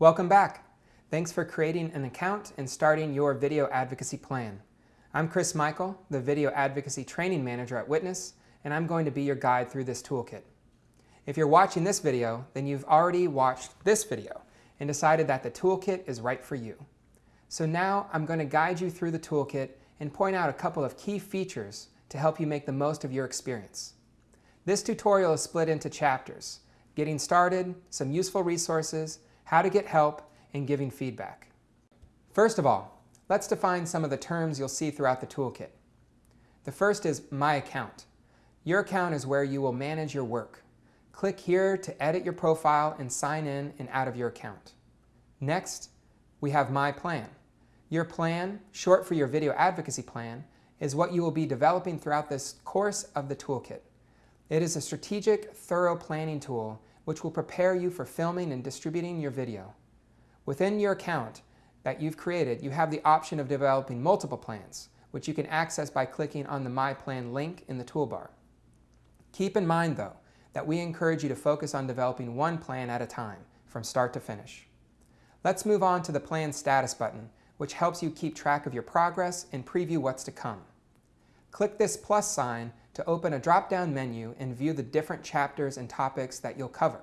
Welcome back. Thanks for creating an account and starting your video advocacy plan. I'm Chris Michael, the Video Advocacy Training Manager at Witness, and I'm going to be your guide through this toolkit. If you're watching this video, then you've already watched this video and decided that the toolkit is right for you. So now I'm going to guide you through the toolkit and point out a couple of key features to help you make the most of your experience. This tutorial is split into chapters, getting started, some useful resources, how to get help, and giving feedback. First of all, let's define some of the terms you'll see throughout the toolkit. The first is My Account. Your account is where you will manage your work. Click here to edit your profile and sign in and out of your account. Next, we have My Plan. Your plan, short for your video advocacy plan, is what you will be developing throughout this course of the toolkit. It is a strategic, thorough planning tool which will prepare you for filming and distributing your video. Within your account that you've created, you have the option of developing multiple plans, which you can access by clicking on the My Plan link in the toolbar. Keep in mind, though, that we encourage you to focus on developing one plan at a time, from start to finish. Let's move on to the Plan Status button, which helps you keep track of your progress and preview what's to come. Click this plus sign to open a drop-down menu and view the different chapters and topics that you'll cover.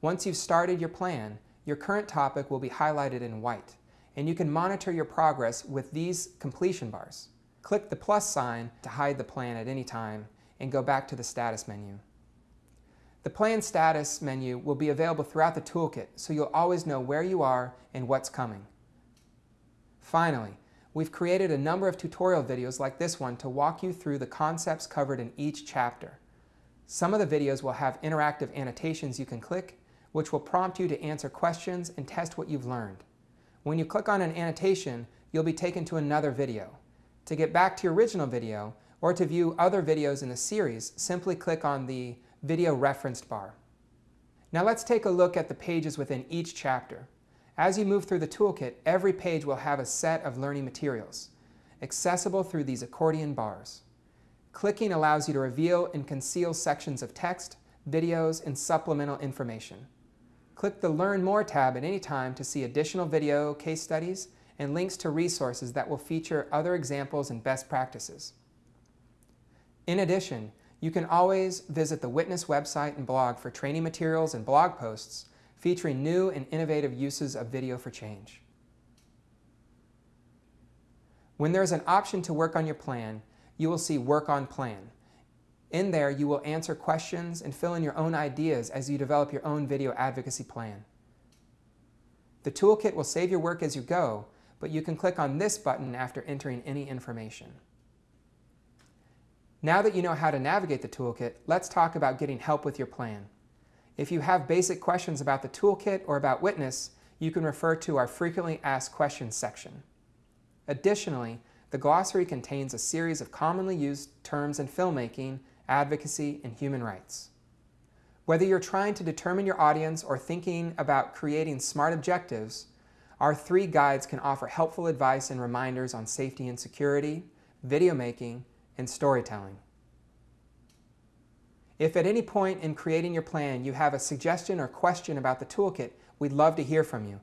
Once you've started your plan, your current topic will be highlighted in white, and you can monitor your progress with these completion bars. Click the plus sign to hide the plan at any time and go back to the status menu. The plan status menu will be available throughout the toolkit, so you'll always know where you are and what's coming. Finally, we've created a number of tutorial videos like this one to walk you through the concepts covered in each chapter. Some of the videos will have interactive annotations you can click, which will prompt you to answer questions and test what you've learned. When you click on an annotation, you'll be taken to another video. To get back to your original video, or to view other videos in the series, simply click on the Video Referenced bar. Now let's take a look at the pages within each chapter. As you move through the toolkit, every page will have a set of learning materials, accessible through these accordion bars. Clicking allows you to reveal and conceal sections of text, videos, and supplemental information. Click the Learn More tab at any time to see additional video case studies and links to resources that will feature other examples and best practices. In addition, you can always visit the Witness website and blog for training materials and blog posts featuring new and innovative uses of video for change. When there is an option to work on your plan, you will see Work on Plan, in there, you will answer questions and fill in your own ideas as you develop your own video advocacy plan. The toolkit will save your work as you go, but you can click on this button after entering any information. Now that you know how to navigate the toolkit, let's talk about getting help with your plan. If you have basic questions about the toolkit or about Witness, you can refer to our Frequently Asked Questions section. Additionally, the glossary contains a series of commonly used terms in filmmaking advocacy, and human rights. Whether you're trying to determine your audience or thinking about creating smart objectives, our three guides can offer helpful advice and reminders on safety and security, video making, and storytelling. If at any point in creating your plan you have a suggestion or question about the toolkit, we'd love to hear from you.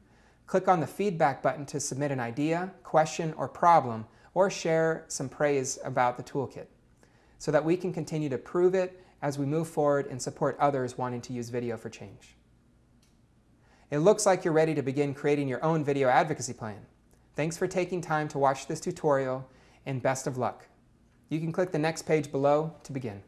Click on the feedback button to submit an idea, question, or problem, or share some praise about the toolkit so that we can continue to prove it as we move forward and support others wanting to use video for change. It looks like you're ready to begin creating your own video advocacy plan. Thanks for taking time to watch this tutorial and best of luck. You can click the next page below to begin.